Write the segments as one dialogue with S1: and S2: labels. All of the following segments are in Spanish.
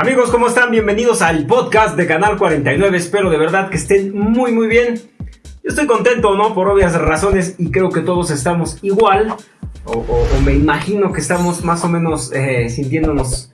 S1: Amigos, ¿cómo están? Bienvenidos al podcast de Canal 49. Espero de verdad que estén muy muy bien. Yo estoy contento, ¿no? Por obvias razones y creo que todos estamos igual. O, me imagino que estamos más o menos eh, sintiéndonos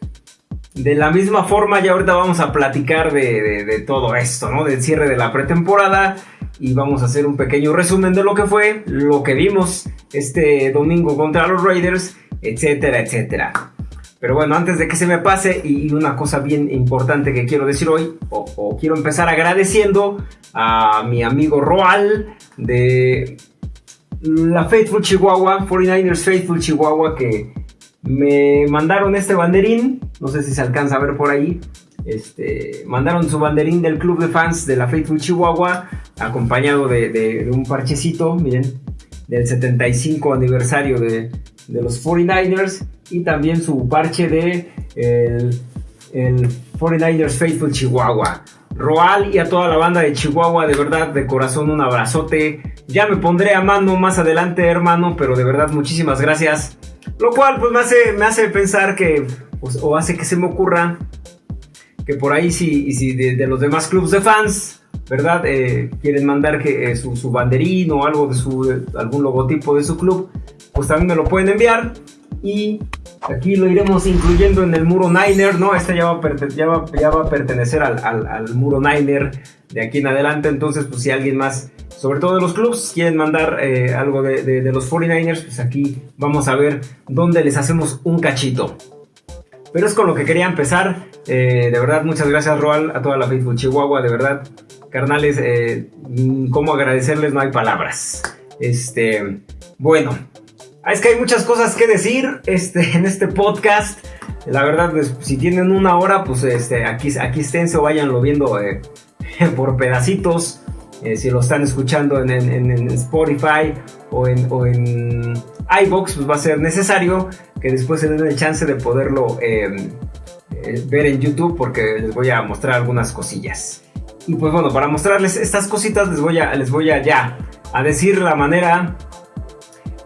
S1: de la misma forma. Y ahorita vamos a platicar de, de todo esto, ¿no? Del cierre de la pretemporada. Y vamos a hacer un pequeño resumen de lo que fue, lo que vimos este domingo contra los Raiders, etcétera, etcétera. Pero bueno, antes de que se me pase, y una cosa bien importante que quiero decir hoy, o, quiero empezar agradeciendo a mi amigo Roal de la Faithful Chihuahua, 49ers Faithful Chihuahua, que me mandaron este banderín, no sé si se alcanza a ver por ahí, este, mandaron su banderín del club de fans de la Faithful Chihuahua, acompañado de un parchecito, miren, del 75 aniversario de, de los 49ers y también su parche de el, 49ers Faithful Chihuahua. Roal y a toda la banda de Chihuahua, de verdad, de corazón, un abrazote. Ya me pondré a mano más adelante, hermano, pero de verdad, muchísimas gracias. Lo cual, pues me hace, me hace pensar que, pues, o hace que se me ocurra que por ahí, si, si de, los demás clubes de fans, ¿verdad? Eh, quieren mandar que, eh, su, su, banderín o algo de su, algún logotipo de su club, pues también me lo pueden enviar. Y aquí lo iremos incluyendo en el muro Niner, ¿no? Este ya va, ya va, a pertenecer al, muro Niner de aquí en adelante. Entonces, pues si alguien más, sobre todo de los clubs, quieren mandar eh, algo de, los 49ers, pues aquí vamos a ver dónde les hacemos un cachito. Pero es con lo que quería empezar. Eh, de verdad, muchas gracias, Roal, a toda la Facebook Chihuahua. De verdad, carnales, eh, cómo agradecerles, no hay palabras. Este, bueno, es que hay muchas cosas que decir este, en este podcast. La verdad, pues, si tienen una hora, pues este, aquí, aquí esténse o váyanlo viendo eh, por pedacitos. Eh, si lo están escuchando en, Spotify o en, o iBox, pues va a ser necesario que después se den el chance de poderlo em, eh, ver en YouTube porque les voy a mostrar algunas cosillas. Y pues bueno, para mostrarles estas cositas les voy a, les voy a ya a decir la manera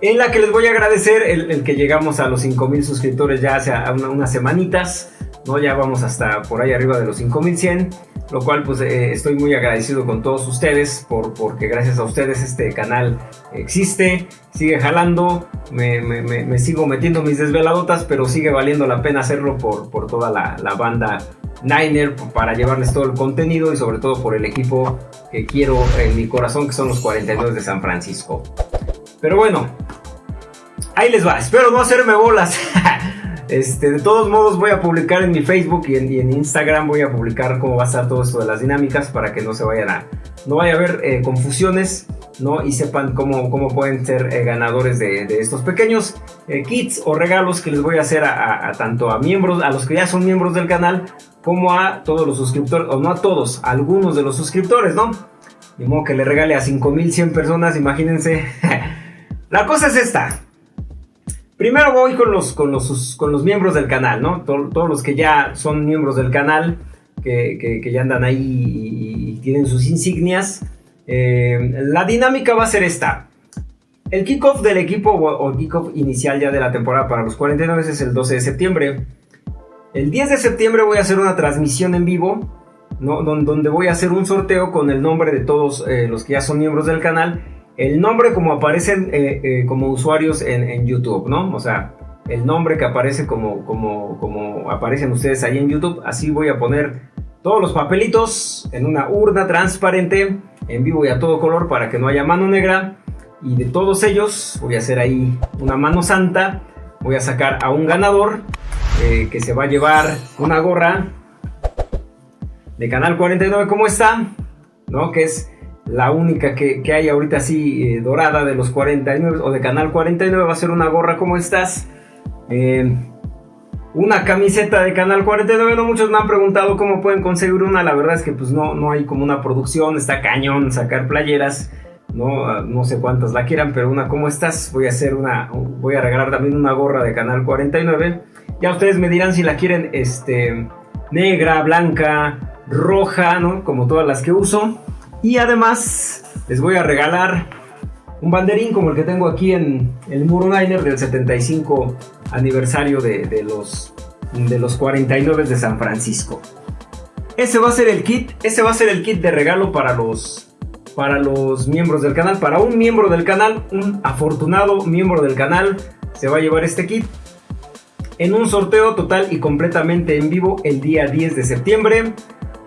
S1: en la que les voy a agradecer el, que llegamos a los 5000 suscriptores ya hace unas semanitas, ¿no? Ya vamos hasta por ahí arriba de los 5100, lo cual pues eh, estoy muy agradecido con todos ustedes por, porque gracias a ustedes este canal existe, sigue jalando, me, sigo metiendo mis desveladotas, pero sigue valiendo la pena hacerlo por, por toda la, la banda Niner para llevarles todo el contenido y sobre todo por el equipo que quiero en mi corazón que son los 42 de San Francisco. Pero bueno, ahí les va. Espero no hacerme bolas. Este, de todos modos voy a publicar en mi Facebook y en, Instagram voy a publicar cómo va a estar todo esto de las dinámicas para que no se vayan a, no vaya a haber eh, confusiones, ¿no? Y sepan cómo, cómo pueden ser eh, ganadores de, estos pequeños eh, kits o regalos que les voy a hacer a, tanto a miembros, a los que ya son miembros del canal, como a todos los suscriptores, o no a todos, a algunos de los suscriptores, ¿no? De modo que le regale a 5100 personas, imagínense. La cosa es esta. Primero voy con los, con los, con los miembros del canal, ¿no? todos los que ya son miembros del canal, que, ya andan ahí y, tienen sus insignias. Eh, la dinámica va a ser esta. El kickoff del equipo o, kickoff inicial ya de la temporada para los 49 es el 12 de septiembre. El 10 de septiembre voy a hacer una transmisión en vivo, ¿no? donde voy a hacer un sorteo con el nombre de todos eh, los que ya son miembros del canal el nombre como aparecen eh, eh, como usuarios en, YouTube, ¿no? O sea, el nombre que aparece como, como, como aparecen ustedes ahí en YouTube, así voy a poner todos los papelitos en una urna transparente, en vivo y a todo color para que no haya mano negra. Y de todos ellos voy a hacer ahí una mano santa, voy a sacar a un ganador eh, que se va a llevar una gorra de Canal 49, ¿cómo está? ¿No? Que es la única que, hay ahorita así eh, dorada de los 49 o de Canal 49 va a ser una gorra como estas. Eh, una camiseta de Canal 49, no muchos me han preguntado cómo pueden conseguir una, la verdad es que pues no, no hay como una producción, está cañón sacar playeras, no, no sé cuántas la quieran, pero una como estas, voy a hacer una, voy a regalar también una gorra de Canal 49, ya ustedes me dirán si la quieren este, negra, blanca, roja, ¿no? Como todas las que uso. Y además les voy a regalar un banderín como el que tengo aquí en el Muro Niner del 75 aniversario de, los de los 49 de San Francisco. Ese va a ser el kit, ese va a ser el kit de regalo para los para los miembros del canal, para un miembro del canal, un afortunado miembro del canal se va a llevar este kit en un sorteo total y completamente en vivo el día 10 de septiembre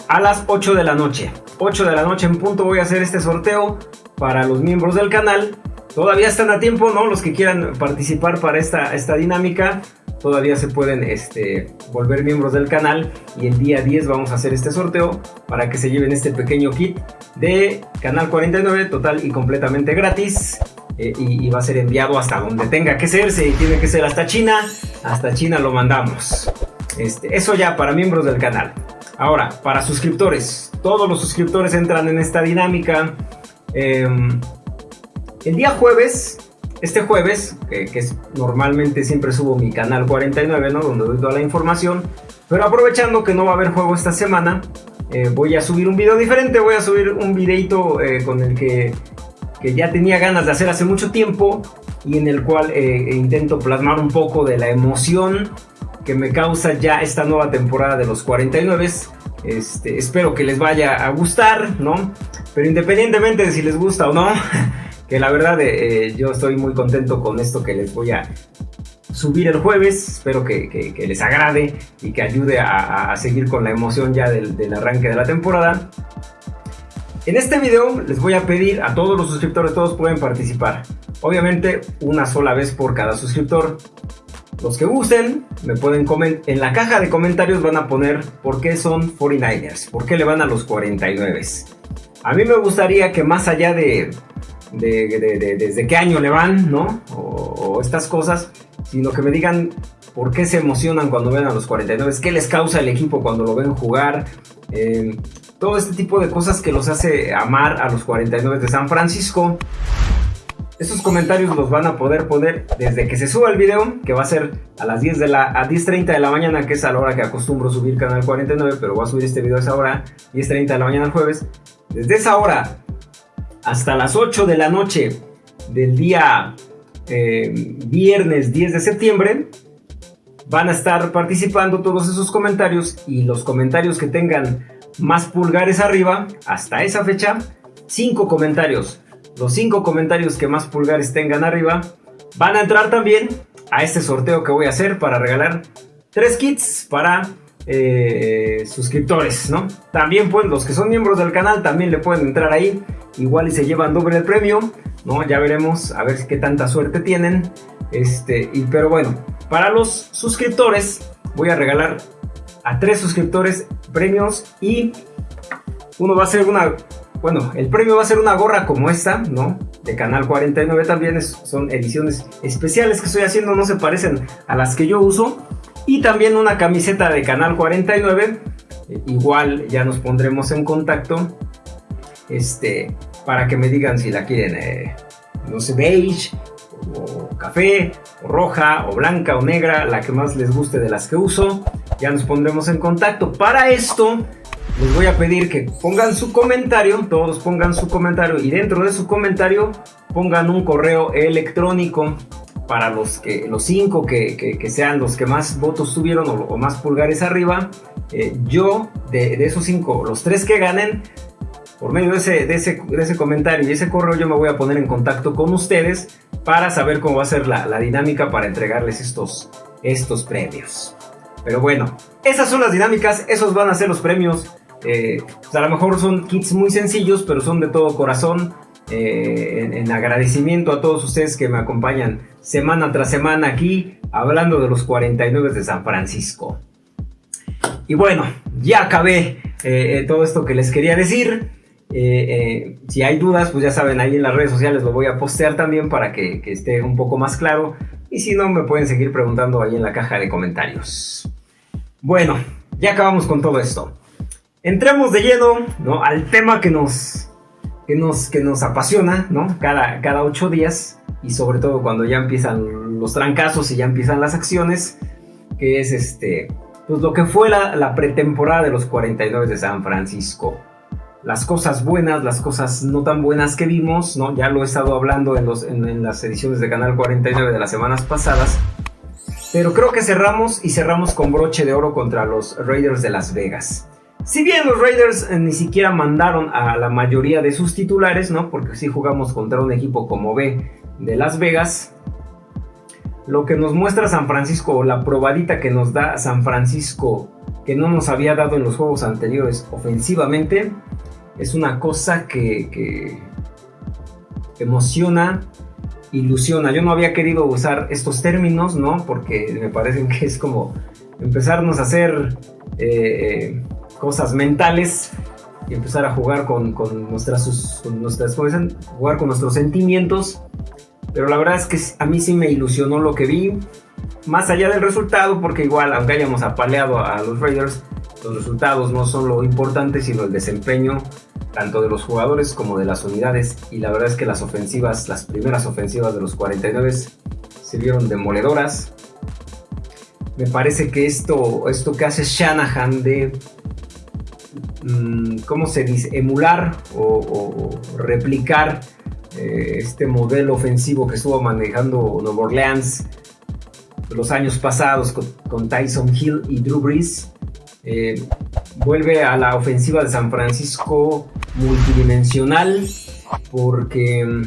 S1: a las 8 de la noche. 8 de la noche en punto voy a hacer este sorteo para los miembros del canal. Todavía están a tiempo, ¿no? Los que quieran participar para esta, esta dinámica todavía se pueden este, volver miembros del canal y el día 10 vamos a hacer este sorteo para que se lleven este pequeño kit de Canal 49 total y completamente gratis eh, y, va a ser enviado hasta donde tenga que ser, si tiene que ser hasta China, hasta China lo mandamos. Este, eso ya para miembros del canal. Ahora, para suscriptores, todos los suscriptores entran en esta dinámica. Em, el día jueves este jueves, que, es, normalmente siempre subo mi canal 49, ¿no? Donde doy toda la información. Pero aprovechando que no va a haber juego esta semana, eh, voy a subir un video diferente. Voy a subir un videito eh, con el que, que, ya tenía ganas de hacer hace mucho tiempo. Y en el cual eh, intento plasmar un poco de la emoción que me causa ya esta nueva temporada de los 49. Este, espero que les vaya a gustar, ¿no? Pero independientemente de si les gusta o no, que la verdad eh, yo estoy muy contento con esto que les voy a subir el jueves. Espero que, les agrade y que ayude a, seguir con la emoción ya del, arranque de la temporada. En este video les voy a pedir a todos los suscriptores, todos pueden participar. Obviamente una sola vez por cada suscriptor. Los que gusten me pueden. En la caja de comentarios van a poner por qué son 49ers, por qué le van a los 49. A mí me gustaría que más allá de, de, desde qué año le van, ¿no? O, estas cosas, sino que me digan por qué se emocionan cuando ven a los 49, qué les causa el equipo cuando lo ven jugar, eh, todo este tipo de cosas que los hace amar a los 49 de San Francisco. Esos comentarios los van a poder poner desde que se suba el video, que va a ser a las 10 de la a 10.30 de la mañana, que es a la hora que acostumbro subir Canal 49, pero voy a subir este video a esa hora, 10.30 de la mañana el jueves. Desde esa hora hasta las 8 de la noche del día eh, viernes 10 de septiembre van a estar participando todos esos comentarios y los comentarios que tengan más pulgares arriba hasta esa fecha, 5 comentarios. Los 5 comentarios que más pulgares tengan arriba van a entrar también a este sorteo que voy a hacer para regalar 3 kits para eh, suscriptores, ¿no? También pues los que son miembros del canal también le pueden entrar ahí, igual y se llevan doble el premio, ¿no? Ya veremos a ver qué tanta suerte tienen. Este, y pero bueno, para los suscriptores voy a regalar a tres suscriptores premios y uno va a ser una, bueno, el premio va a ser una gorra como esta, ¿no? De Canal 49 también, son ediciones especiales que estoy haciendo, no se parecen a las que yo uso. Y también una camiseta de Canal 49. Eh, igual ya nos pondremos en contacto. Este, para que me digan si la quieren, eh, no sé, beige, o café, o roja, o blanca, o negra, la que más les guste de las que uso. Ya nos pondremos en contacto. Para esto, les voy a pedir que pongan su comentario, todos pongan su comentario y dentro de su comentario pongan un correo electrónico para los que los cinco que, sean los que más votos tuvieron o, más pulgares arriba, eh, yo de, esos cinco, los tres que ganen, por medio de ese, de ese, comentario y ese correo yo me voy a poner en contacto con ustedes para saber cómo va a ser la, dinámica para entregarles estos, estos premios. Pero bueno, esas son las dinámicas, esos van a ser los premios. Eh, a lo mejor son kits muy sencillos, pero son de todo corazón. Eh, en, agradecimiento a todos ustedes que me acompañan semana tras semana aquí hablando de los 49 de San Francisco. Y bueno, ya acabé eh, todo esto que les quería decir. si hay dudas, pues ya saben, ahí en las redes sociales lo voy a postear también para que esté un poco más claro. Y si no, me pueden seguir preguntando ahí en la caja de comentarios. Bueno, ya acabamos con todo esto. Entremos de lleno ¿no? al tema que nos, que nos, que nos apasiona, ¿no? Cada, cada ocho días y sobre todo cuando ya empiezan los trancazos y ya empiezan las acciones, que es este, pues lo que fue la, pretemporada de los 49 de San Francisco. Las cosas buenas, las cosas no tan buenas que vimos, ¿no? Ya lo he estado hablando en, los, en, las ediciones de Canal 49 de las semanas pasadas. Pero creo que cerramos y cerramos con broche de oro contra los Raiders de Las Vegas. Si bien los Raiders eh, ni siquiera mandaron a la mayoría de sus titulares, ¿no? Porque si jugamos contra un equipo como B de Las Vegas. Lo que nos muestra San Francisco, la probadita que nos da San Francisco, que no nos había dado en los juegos anteriores ofensivamente, es una cosa que, emociona, ilusiona. Yo no había querido usar estos términos, ¿no? Porque me parecen que es como empezarnos a hacer eh, cosas mentales y empezar a jugar con, nuestras, nuestras jugar con nuestros sentimientos. Pero la verdad es que a mí sí me ilusionó lo que vi. Más allá del resultado, porque igual, aunque hayamos apaleado a los Raiders, los resultados no son lo importante, sino el desempeño tanto de los jugadores como de las unidades. Y la verdad es que las ofensivas, las primeras ofensivas de los 49 se vieron demoledoras. Me parece que esto, esto que hace Shanahan de, ¿cómo se dice? Emular o, replicar eh, este modelo ofensivo que estuvo manejando Nueva Orleans los años pasados con, con Tyson Hill y Drew Brees eh, vuelve a la ofensiva de San Francisco multidimensional porque mm,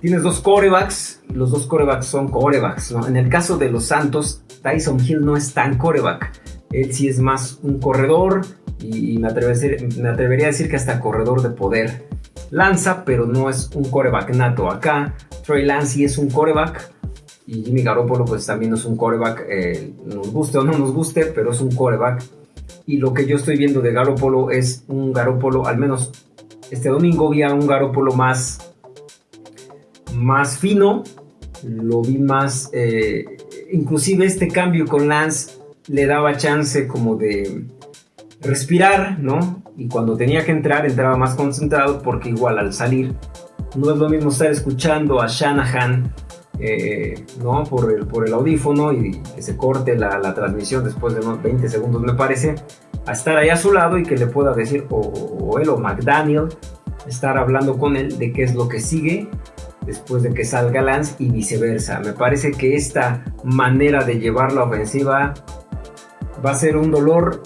S1: tienes dos corebacks, los dos corebacks son corebacks. En el caso de los Santos, Tyson Hill no es tan coreback, él sí es más un corredor y, me, atrevería a decir que hasta corredor de poder. Lanza, pero no es un coreback nato. Acá Trey Lance sí es un coreback y Jimmy Garoppolo pues también es un coreback, eh, nos guste o no nos guste, pero es un coreback. Y lo que yo estoy viendo de Garoppolo es un Garoppolo, al menos este domingo vi a un Garoppolo más, más fino, lo vi más, eh, inclusive este cambio con Lance le daba chance como de respirar, ¿no? Y cuando tenía que entrar entraba más concentrado porque igual al salir no es lo mismo estar escuchando a Shanahan eh, ¿no? por, el, por el audífono y que se corte la, transmisión después de unos 20 segundos, me parece, a estar ahí a su lado y que le pueda decir, o, él o McDaniel, estar hablando con él de qué es lo que sigue después de que salga Lance y viceversa. Me parece que esta manera de llevar la ofensiva va a ser un dolor.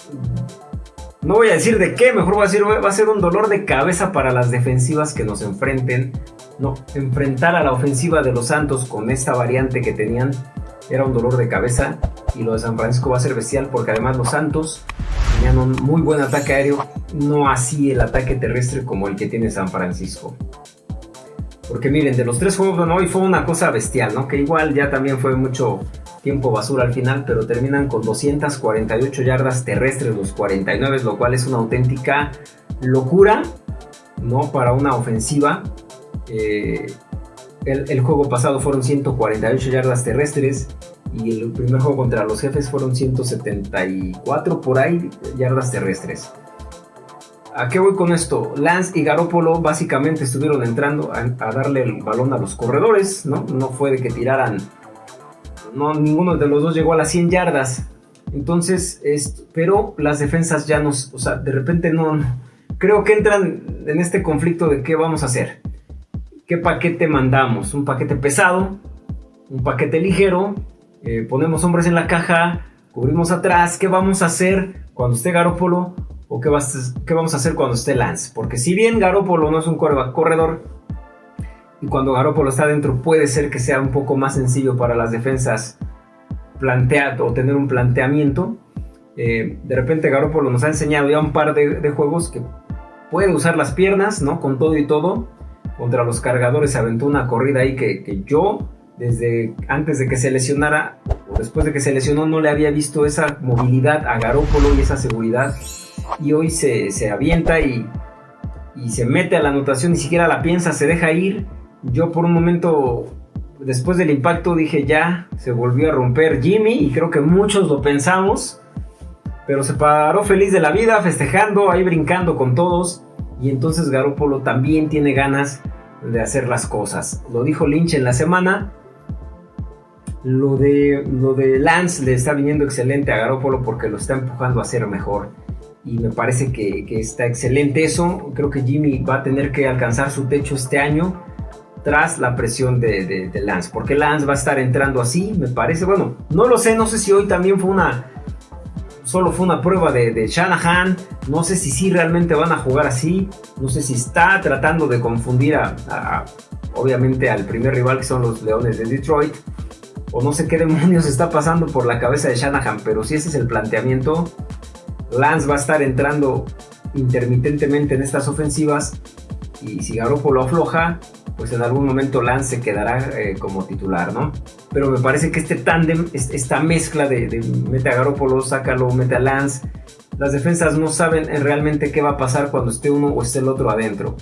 S1: No voy a decir de qué, mejor voy a decir, va a ser un dolor de cabeza para las defensivas que nos enfrenten no, enfrentar a la ofensiva de los Santos con esta variante que tenían era un dolor de cabeza y lo de San Francisco va a ser bestial porque además los Santos tenían un muy buen ataque aéreo, no así el ataque terrestre como el que tiene San Francisco. Porque miren, de los tres juegos de hoy fue una cosa bestial, ¿no? Que igual ya también fue mucho tiempo basura al final, pero terminan con 248 yardas terrestres los 49, lo cual es una auténtica locura, ¿no? Para una ofensiva eh, el, juego pasado fueron 148 yardas terrestres y el primer juego contra los jefes fueron 174 por ahí yardas terrestres. ¿A qué voy con esto? Lance y Garópolo básicamente estuvieron entrando a, darle el balón a los corredores, ¿no? No fue de que tiraran, no, ninguno de los dos llegó a las 100 yardas. Entonces, pero las defensas ya nos, o sea, de repente no, creo que entran en este conflicto de qué vamos a hacer. ¿Qué paquete mandamos? ¿Un paquete pesado? ¿Un paquete ligero? Eh, ponemos hombres en la caja, cubrimos atrás. ¿Qué vamos a hacer cuando esté Garópolo? ¿O qué, vamos a hacer cuando esté Lance? Porque si bien Garópolo no es un corredor, y cuando Garópolo está dentro puede ser que sea un poco más sencillo para las defensas plantear o tener un planteamiento. Eh, de repente Garópolo nos ha enseñado ya un par de, juegos que puede usar las piernas, ¿no? Con todo y todo contra los cargadores se aventó una corrida ahí que, yo, desde antes de que se lesionara o después de que se lesionó, no le había visto esa movilidad a Garópolo y esa seguridad. Y hoy se, se avienta y, y se mete a la anotación, ni siquiera la piensa, se deja ir. Yo por un momento, después del impacto, dije ya, se volvió a romper Jimmy y creo que muchos lo pensamos. Pero se paró feliz de la vida, festejando, ahí brincando con todos. Y entonces Garópolo también tiene ganas de hacer las cosas. Lo dijo Lynch en la semana. Lo de, lo de Lance le está viniendo excelente a Garópolo porque lo está empujando a ser mejor. Y me parece que, está excelente eso. Creo que Jimmy va a tener que alcanzar su techo este año. Tras la presión de, Lance. Porque Lance va a estar entrando así, me parece. Bueno, no lo sé, no sé si hoy también fue una... Solo fue una prueba de, Shanahan. No sé si sí realmente van a jugar así. No sé si está tratando de confundir a, obviamente al primer rival que son los Leones de Detroit. O no sé qué demonios está pasando por la cabeza de Shanahan. Pero si ese es el planteamiento, Lance va a estar entrando intermitentemente en estas ofensivas. Y si Garoppolo afloja, pues en algún momento Lance se quedará eh, como titular, ¿no? Pero me parece que este tándem, esta mezcla de, mete a Garoppolo, sácalo, mete a Lance, las defensas no saben realmente qué va a pasar cuando esté uno o esté el otro adentro.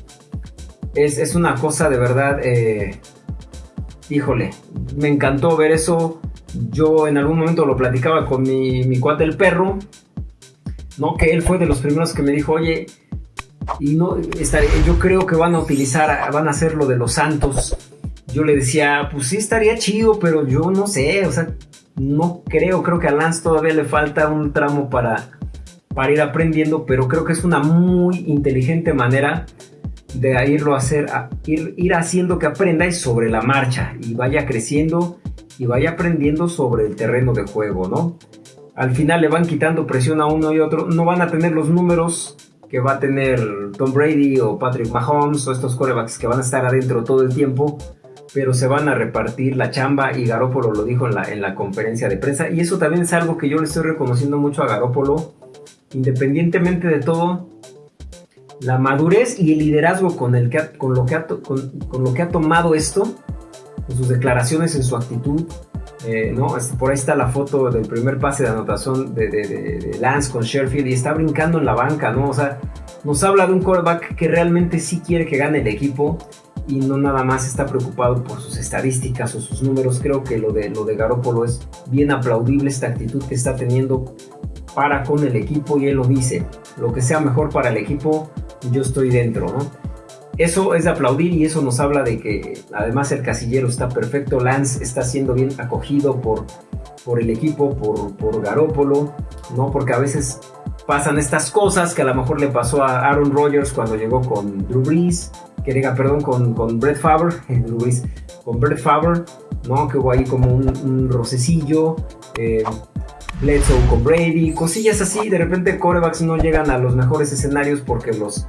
S1: Es, una cosa de verdad, eh, híjole, me encantó ver eso. Yo en algún momento lo platicaba con mi, mi cuate el perro, ¿no? Que él fue de los primeros que me dijo, oye, y no yo creo que van a utilizar, van a hacer lo de los santos. Yo le decía, pues sí estaría chido, pero yo no sé, o sea, no creo, creo que a Lance todavía le falta un tramo para, para ir aprendiendo, pero creo que es una muy inteligente manera de irlo a hacer, ir, ir haciendo que aprenda y sobre la marcha y vaya creciendo y vaya aprendiendo sobre el terreno de juego, ¿no? Al final le van quitando presión a uno y otro, no van a tener los números que va a tener Tom Brady o Patrick Mahomes o estos corebacks que van a estar adentro todo el tiempo, pero se van a repartir la chamba y Garópolo lo dijo en la, en la conferencia de prensa. Y eso también es algo que yo le estoy reconociendo mucho a Garópolo, independientemente de todo, la madurez y el liderazgo con, el que con, lo, que ha, con, con lo que ha tomado esto, con sus declaraciones, en su actitud, eh, ¿no? Por ahí está la foto del primer pase de anotación de, Lance con Sherfield y está brincando en la banca, ¿no? O sea, nos habla de un quarterback que realmente sí quiere que gane el equipo y no nada más está preocupado por sus estadísticas o sus números. Creo que lo de, lo de Garoppolo es bien aplaudible esta actitud que está teniendo para con el equipo y él lo dice, lo que sea mejor para el equipo, yo estoy dentro, ¿no? Eso es de aplaudir y eso nos habla de que además el casillero está perfecto, Lance está siendo bien acogido por, por el equipo, por, por Garópolo, ¿no? Porque a veces pasan estas cosas que a lo mejor le pasó a Aaron Rodgers cuando llegó con Drew Brees, que diga, perdón, con, con Brett Favre, Drew Brees, con Brett Favre, ¿no? Que hubo ahí como un, rocecillo, eh, Bledsoe con Brady, cosillas así, de repente corebacks no llegan a los mejores escenarios porque los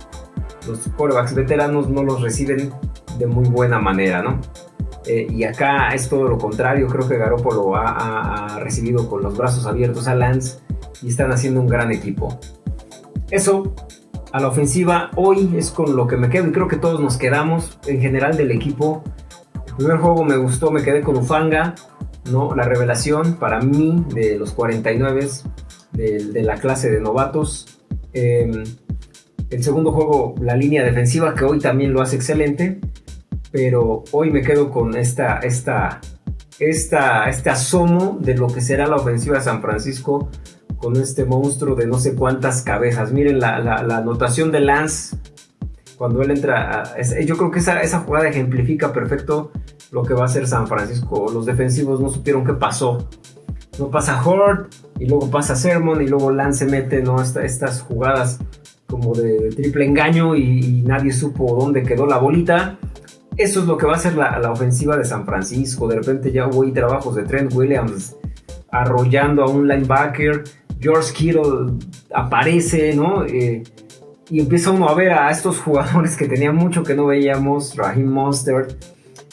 S1: los corebacks veteranos no los reciben de muy buena manera, ¿no? Eh, y acá es todo lo contrario, creo que Garoppolo ha, recibido con los brazos abiertos a Lance y están haciendo un gran equipo. Eso a la ofensiva hoy es con lo que me quedo y creo que todos nos quedamos en general del equipo. El primer juego me gustó, me quedé con Ufanga, ¿no? La revelación para mí de los 49 de, la clase de novatos. Em, el segundo juego, la línea defensiva, que hoy también lo hace excelente. Pero hoy me quedo con esta, esta, esta, este asomo de lo que será la ofensiva de San Francisco con este monstruo de no sé cuántas cabezas. Miren la, anotación de Lance cuando él entra. yo creo que esa, jugada ejemplifica perfecto lo que va a ser San Francisco. Los defensivos no supieron qué pasó. No pasa Hort y luego pasa Sermon y luego Lance mete ¿no? estas jugadas como de triple engaño y, nadie supo dónde quedó la bolita. Eso es lo que va a ser la, ofensiva de San Francisco. De repente ya hubo trabajos de Trent Williams arrollando a un linebacker. George Kittle aparece, ¿no? Eh, y empieza uno a ver a estos jugadores que tenía mucho que no veíamos, Raheem Monster,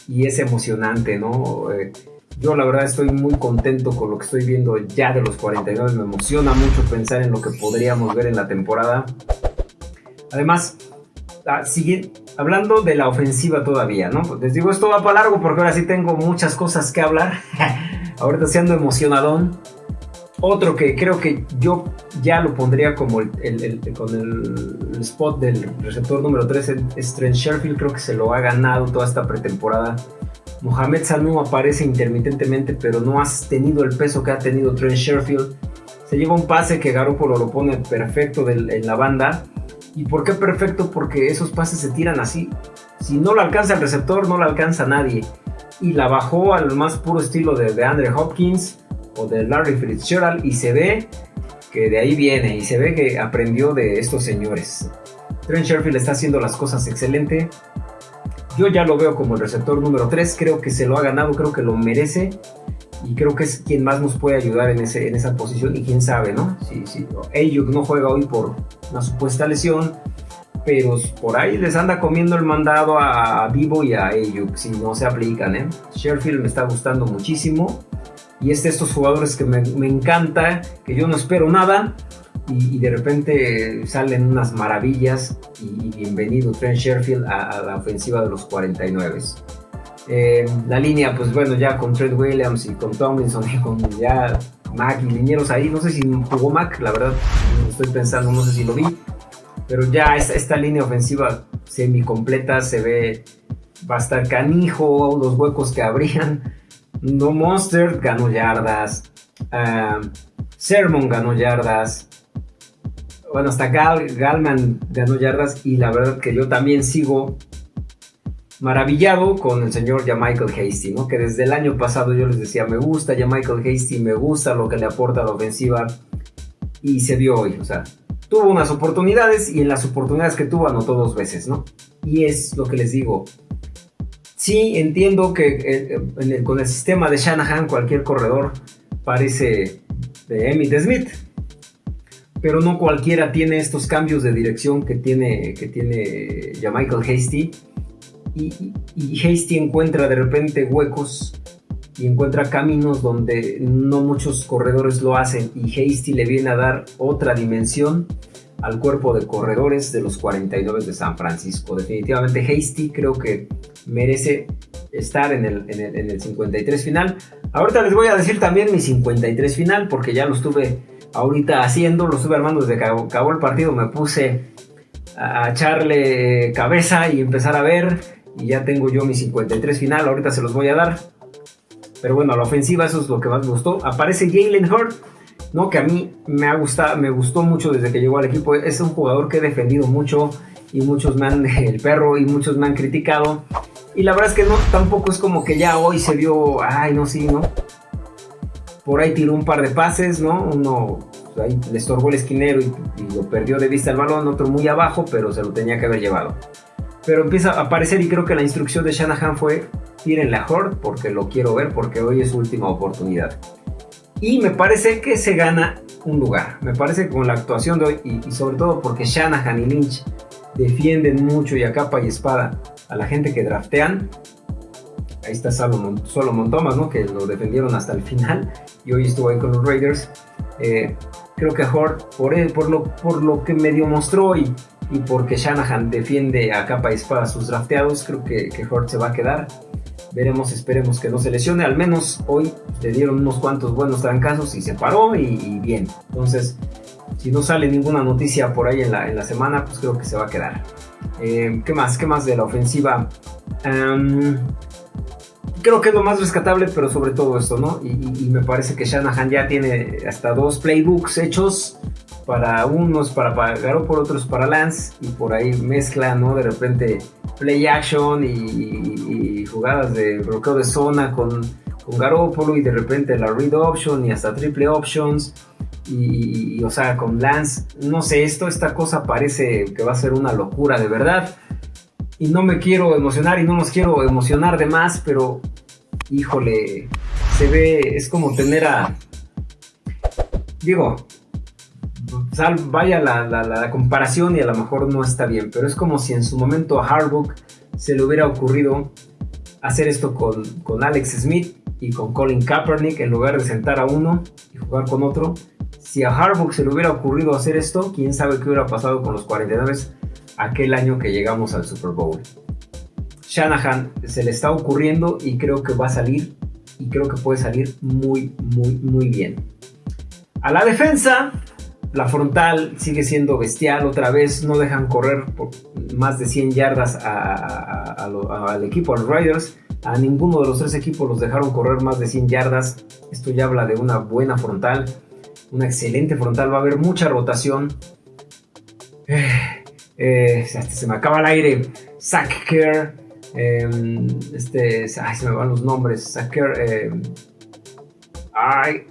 S1: y es emocionante, ¿no? Eh, yo la verdad estoy muy contento con lo que estoy viendo ya de los 49, me emociona mucho pensar en lo que podríamos ver en la temporada. Además, ah, hablando de la ofensiva todavía, ¿no? Les digo, esto va para largo porque ahora sí tengo muchas cosas que hablar. Ahorita siendo emocionadón. Otro que creo que yo ya lo pondría como el, con el, spot del receptor número 3 es Trent Sherfield. Creo que se lo ha ganado toda esta pretemporada. Mohamed Sanu aparece intermitentemente, pero no ha tenido el peso que ha tenido Trent Sherfield. Se lleva un pase que Garoppolo lo pone perfecto en la banda ¿Y por qué perfecto? Porque esos pases se tiran así. Si no lo alcanza el receptor, no lo alcanza nadie. Y la bajó al más puro estilo de, de Andre Hopkins o de Larry Fitzgerald y se ve que de ahí viene y se ve que aprendió de estos señores. Trent Sherfield está haciendo las cosas excelente. Yo ya lo veo como el receptor número 3, creo que se lo ha ganado, creo que lo merece y creo que es quien más nos puede ayudar en, ese, en esa posición y quién sabe, ¿no? Si, si Ayuk no juega hoy por una supuesta lesión, pero por ahí les anda comiendo el mandado a Vivo y a Ayuk si no se aplican, ¿eh? Sherfield me está gustando muchísimo y es de estos jugadores que me, me encanta, que yo no espero nada y, de repente salen unas maravillas y, bienvenido Trent Sherfield a, la ofensiva de los 49. Eh, la línea, pues bueno, ya con Trent Williams y con Tomlinson y con ya Mac y linieros ahí, no sé si jugó Mac, la verdad, estoy pensando, no sé si lo vi, pero ya esta, esta línea ofensiva semi completa se ve, va a estar canijo, los huecos que abrían. No Monster ganó yardas. Uh, Sermon ganó yardas bueno, hasta Gal, Galman ganó yardas y la verdad que yo también sigo maravillado con el señor Michael Hasty, ¿no? Que desde el año pasado yo les decía, me gusta Michael Hasty, me gusta lo que le aporta a la ofensiva y se vio hoy, o sea, tuvo unas oportunidades y en las oportunidades que tuvo anotó dos veces, ¿no? Y es lo que les digo. Sí, entiendo que eh, con el sistema de Shanahan cualquier corredor parece de Emmitt Smith, pero no cualquiera tiene estos cambios de dirección que tiene, que tiene ya Michael Hasty. Y, Hasty encuentra de repente huecos y encuentra caminos donde no muchos corredores lo hacen y Hasty le viene a dar otra dimensión al cuerpo de corredores de los 49 de San Francisco. Definitivamente Hasty creo que merece estar en el, en el, en el 53 final. Ahorita les voy a decir también mi 53 final porque ya lo estuve ahorita haciendo, lo estuve armando desde que acabó el partido, me puse a echarle cabeza y empezar a ver y ya tengo yo mi 53 final, ahorita se los voy a dar. Pero bueno, a la ofensiva eso es lo que más me gustó. Aparece Jalen Hurt, ¿no? que a mí me ha gustado, me gustó mucho desde que llegó al equipo. Es un jugador que he defendido mucho y muchos me han, el perro y muchos me han criticado. Y la verdad es que no, tampoco es como que ya hoy se vio, ay, no, sí, ¿no? Por ahí tiró un par de pases, ¿no? Uno ahí le estorbó el esquinero y, lo perdió de vista el balón, otro muy abajo, pero se lo tenía que haber llevado. Pero empieza a aparecer y creo que la instrucción de Shanahan fue tiren la Horde porque lo quiero ver, porque hoy es su última oportunidad. Y me parece que se gana un lugar. Me parece que con la actuación de hoy y, sobre todo porque Shanahan y Lynch defienden mucho y a capa y espada a la gente que draftean, ahí está Solomon, Solomon Thomas, ¿no? que lo defendieron hasta el final y hoy estuvo ahí con los Raiders. Eh, creo que Hort, por, él, por, lo, por lo que medio mostró y, y porque Shanahan defiende a capa y espada sus drafteados, creo que, que se va a quedar. Veremos, esperemos que no se lesione. Al menos hoy le dieron unos cuantos buenos trancazos y se paró y, bien. Entonces, si no sale ninguna noticia por ahí en la, en la semana, pues creo que se va a quedar. Eh, ¿Qué más? ¿Qué más de la ofensiva? creo que es lo más rescatable, pero sobre todo esto, ¿no? Y, me parece que Shanahan ya tiene hasta dos playbooks hechos para unos para pagar por otros para Lance y por ahí mezcla, ¿no? De repente play action y, jugadas de bloqueo de zona con, con Garoppolo y de repente la read option y hasta triple options. Y, o sea, con Lance, no sé, esto, esta cosa parece que va a ser una locura de verdad y no me quiero emocionar y no nos quiero emocionar de más, pero híjole, se ve, es como tener a, digo, sal, vaya la, comparación y a lo mejor no está bien, pero es como si en su momento a Harbaugh se le hubiera ocurrido hacer esto con, con Alex Smith y con Colin Kaepernick en lugar de sentar a uno y jugar con otro. Si a Harbaugh se le hubiera ocurrido hacer esto, quién sabe qué hubiera pasado con los 49 aquel año que llegamos al Super Bowl. Shanahan se le está ocurriendo y creo que va a salir y creo que puede salir muy, muy, muy bien. A la defensa, la frontal sigue siendo bestial otra vez, no dejan correr más de 100 yardas al equipo, a los Riders. A ninguno de los tres equipos los dejaron correr más de 100 yardas. Esto ya habla de una buena frontal, una excelente frontal. Va a haber mucha rotación. Eh, eh, se me acaba el aire. Zach em, este, ay, se me van los nombres. Zach em, ay,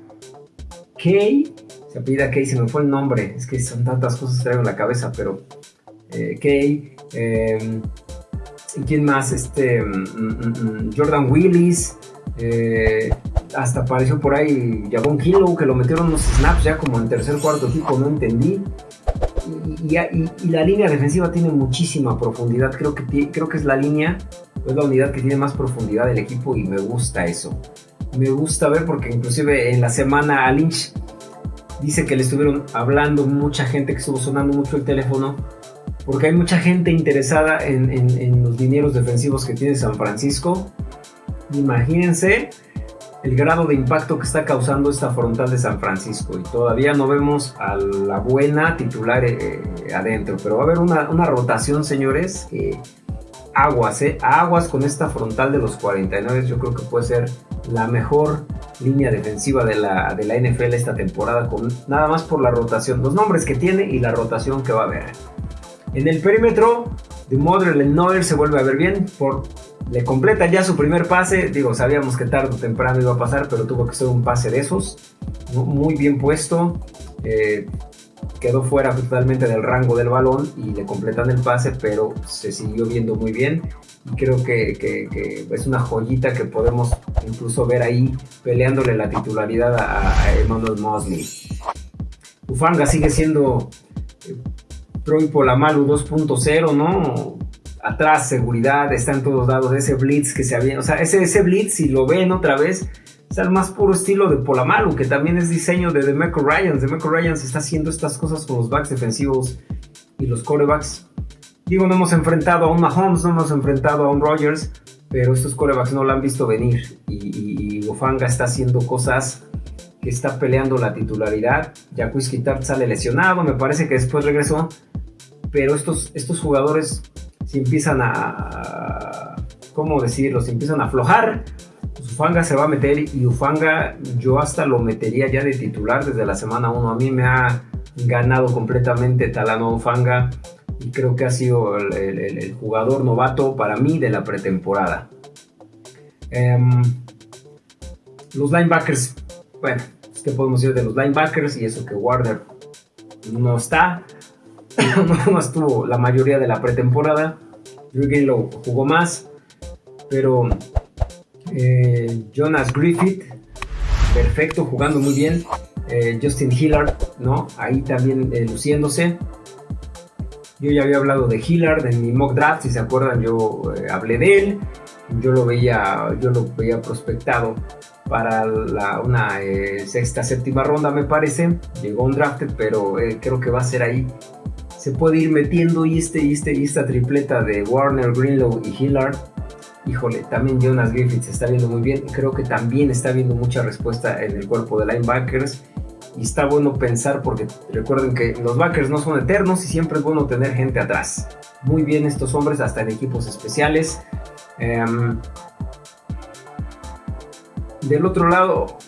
S1: Kay, se pida Kay, se me fue el nombre. Es que son tantas cosas que traigo en la cabeza, pero eh, Kay, ¿Y quién más? Este, mm, mm, mm, Jordan Willis. Eh, hasta apareció por ahí Javon Kilo, que lo metieron unos snaps ya como en tercer cuarto equipo, no entendí. Y, la línea defensiva tiene muchísima profundidad. Creo que, creo que es la línea, es la unidad que tiene más profundidad del equipo y me gusta eso. Me gusta ver porque inclusive en la semana a Lynch dice que le estuvieron hablando mucha gente que estuvo sonando mucho el teléfono porque hay mucha gente interesada en, en los dineros defensivos que tiene San Francisco. Imagínense el grado de impacto que está causando esta frontal de San Francisco y todavía no vemos a la buena titular eh, eh, adentro, pero va a haber una, rotación, señores, aguas, eh, aguas con esta frontal de los 49, yo creo que puede ser la mejor línea defensiva de la, de la NFL esta temporada, con nada más por la rotación, los nombres que tiene y la rotación que va a haber. En el perímetro, de Modern Noir se vuelve a ver bien por le completa ya su primer pase. Digo, sabíamos que tarde o temprano iba a pasar, pero tuvo que ser un pase de esos. Muy bien puesto. Eh, quedó fuera totalmente del rango del balón y le completan el pase, pero se siguió viendo muy bien. Creo que, es una joyita que podemos incluso ver ahí peleándole la titularidad a, Emmanuel Mosley. Ufanga sigue siendo eh, Troy Polamalu 2.0, ¿no? atrás, seguridad, está en todos lados, ese blitz que se había, o sea, ese, ese blitz, si lo ven otra vez, es el más puro estilo de Polamalu, que también es diseño de Demeco Ryans. Demeco Ryans está haciendo estas cosas con los backs defensivos y los corebacks. Digo, no hemos enfrentado a un Mahomes, no hemos enfrentado a un Rogers, pero estos corebacks no lo han visto venir. Y, y, Ofanga está haciendo cosas que está peleando la titularidad. Jacques Kitab sale lesionado, me parece que después regresó. Pero estos, estos jugadores si empiezan a, ¿cómo decirlo? Si empiezan a aflojar, pues Ufanga se va a meter y Ufanga yo hasta lo metería ya de titular desde la semana 1. A mí me ha ganado completamente Talano Ufanga y creo que ha sido el, jugador novato para mí de la pretemporada. Em, los linebackers, bueno, ¿qué podemos decir de los linebackers? Y eso que Warner no está. no estuvo la mayoría de la pretemporada. Drew lo jugó más, pero eh, Jonas Griffith, perfecto, jugando muy bien. Eh, Justin Hillard, ¿no? Ahí también eh, luciéndose. Yo ya había hablado de Hillard en mi mock draft, si se acuerdan, yo hablé de él. Yo lo veía, yo lo veía prospectado para una sexta, séptima ronda, me parece. Llegó un draft, pero creo que va a ser ahí se puede ir metiendo y este y este esta tripleta de Warner, Greenlow y Hillard. Híjole, también Jonas Griffith se está viendo muy bien. Creo que también está viendo mucha respuesta en el cuerpo de linebackers. Y está bueno pensar porque recuerden que los backers no son eternos y siempre es bueno tener gente atrás. Muy bien estos hombres, hasta en equipos especiales. Em, del otro lado,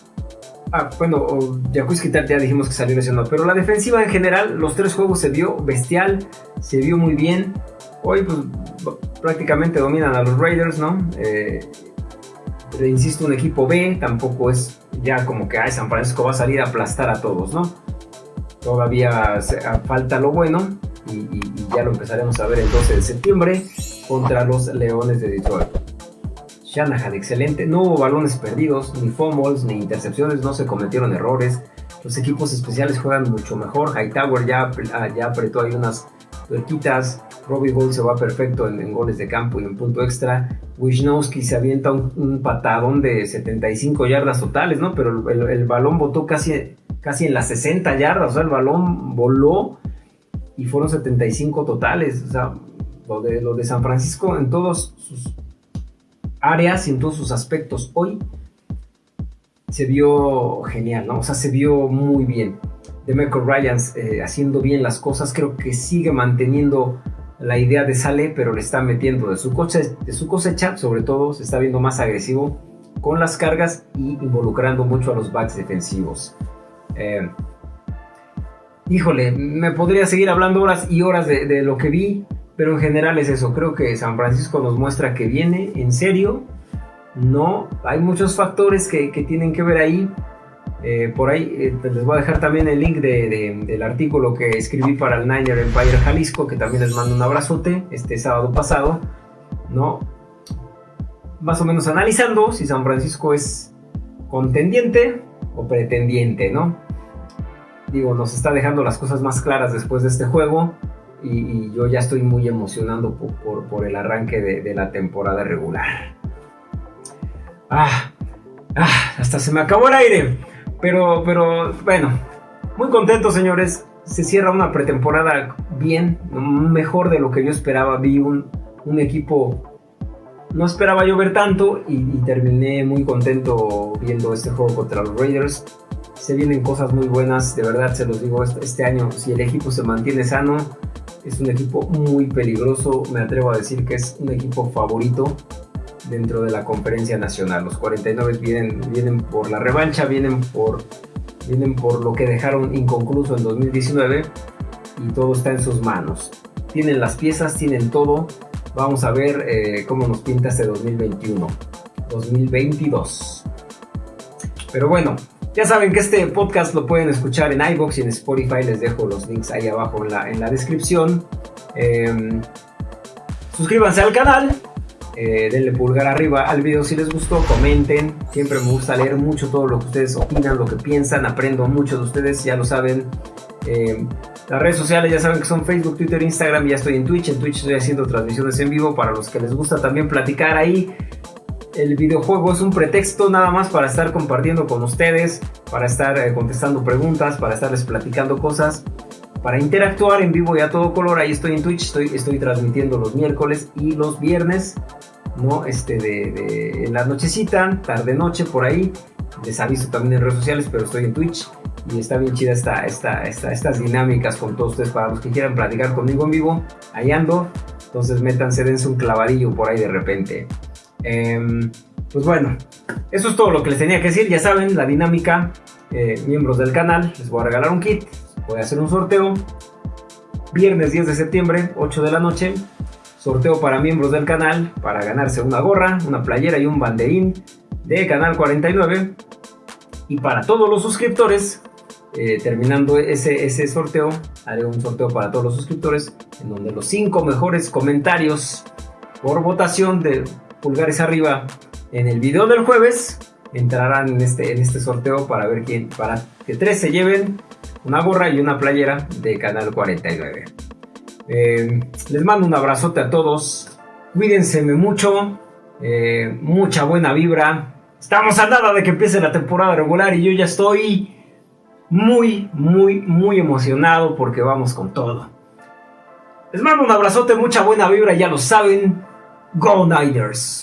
S1: Ah, bueno, Jacuzzi ya dijimos que salió lesionado, pero la defensiva en general, los tres juegos se vio bestial, se vio muy bien. Hoy pues, prácticamente dominan a los Raiders, ¿no? Eh, insisto, un equipo B tampoco es ya como que ay, San Francisco va a salir a aplastar a todos, ¿no? Todavía falta lo bueno y, ya lo empezaremos a ver el 12 de septiembre contra los Leones de Detroit. Shanahan, excelente. No hubo balones perdidos, ni fumbles, ni intercepciones, no se cometieron errores. Los equipos especiales juegan mucho mejor. Hightower ya, ah, ya apretó ahí unas tuerquitas. Robbie Gold se va perfecto en, goles de campo y en punto extra. Wisnowski se avienta un, patadón de 75 yardas totales, ¿no? Pero el, balón botó casi, casi en las 60 yardas. O sea, el balón voló y fueron 75 totales. O sea, lo de, lo de San Francisco en todos sus áreas y en todos sus aspectos hoy se vio genial, ¿no? O sea, se vio muy bien. De Michael Ryans eh, haciendo bien las cosas, creo que sigue manteniendo la idea de Sale, pero le está metiendo de su, cosecha, sobre todo se está viendo más agresivo con las cargas y involucrando mucho a los backs defensivos. Eh, híjole, me podría seguir hablando horas y horas de lo que vi, pero en general es eso, creo que San Francisco nos muestra que viene en serio. No, hay muchos factores que, tienen que ver ahí. Eh, por ahí eh, les voy a dejar también el link del artículo que escribí para el Niner Empire Jalisco, que también les mando un abrazote este sábado pasado. ¿no? Más o menos analizando si San Francisco es contendiente o pretendiente, ¿no? Digo, nos está dejando las cosas más claras después de este juego y, yo ya estoy muy emocionado por, el arranque de, la temporada regular. Ah, ah, hasta se me acabó el aire. Pero, pero, bueno, muy contento, señores. Se cierra una pretemporada bien, mejor de lo que yo esperaba. Vi un, equipo no esperaba yo ver tanto y, terminé muy contento viendo este juego contra los Raiders. Se vienen cosas muy buenas, de verdad se los digo, este, este, año si el equipo se mantiene sano, es un equipo muy peligroso, me atrevo a decir que es un equipo favorito dentro de la conferencia nacional. Los 49 vienen, vienen por la revancha, vienen por, vienen por lo que dejaron inconcluso en 2019 y todo está en sus manos. Tienen las piezas, tienen todo. Vamos a ver eh, cómo nos pinta este 2021, 2022. Pero bueno, ya saben que este podcast lo pueden escuchar en iBox y en Spotify. Les dejo los links ahí abajo en la, en la descripción. Em, suscríbanse al canal. Eh, denle pulgar arriba al video si les gustó, comenten. Siempre me gusta leer mucho todo lo que ustedes opinan, lo que piensan. Aprendo mucho de ustedes, ya lo saben. Em, las redes sociales ya saben que son Facebook, Twitter, Instagram. Ya estoy en Twitch. En Twitch estoy haciendo transmisiones en vivo para los que les gusta también platicar ahí el videojuego es un pretexto nada más para estar compartiendo con ustedes, para estar eh, contestando preguntas, para estarles platicando cosas, para interactuar en vivo y a todo color. Ahí estoy en Twitch, estoy, estoy transmitiendo los miércoles y los viernes, ¿no? Este de, la nochecita, tarde noche por ahí. Les aviso también en redes sociales, pero estoy en Twitch y está bien chida esta, esta, esta, estas dinámicas con todos ustedes para los que quieran platicar conmigo en vivo. Ahí ando. Entonces métanse, dense un clavadillo por ahí de repente. Em, pues bueno, eso es todo lo que les tenía que decir. Ya saben, la dinámica, eh, miembros del canal, les voy a regalar un kit. Voy a hacer un sorteo. Viernes 10 de septiembre, 8 de la noche. Sorteo para miembros del canal para ganarse una gorra, una playera y un banderín de Canal 49. Y para todos los suscriptores, eh, terminando ese, ese sorteo, haré un sorteo para todos los suscriptores en donde los 5 mejores comentarios por votación de pulgares arriba en el video del jueves entrarán en este, en este sorteo para ver quién, para que tres se lleven una gorra y una playera de Canal 49. Eh, les mando un abrazote a todos, cuídense mucho, eh, mucha buena vibra. Estamos a nada de que empiece la temporada regular y yo ya estoy muy, muy, muy emocionado porque vamos con todo. Les mando un abrazote, mucha buena vibra, ya lo saben. Go Niners!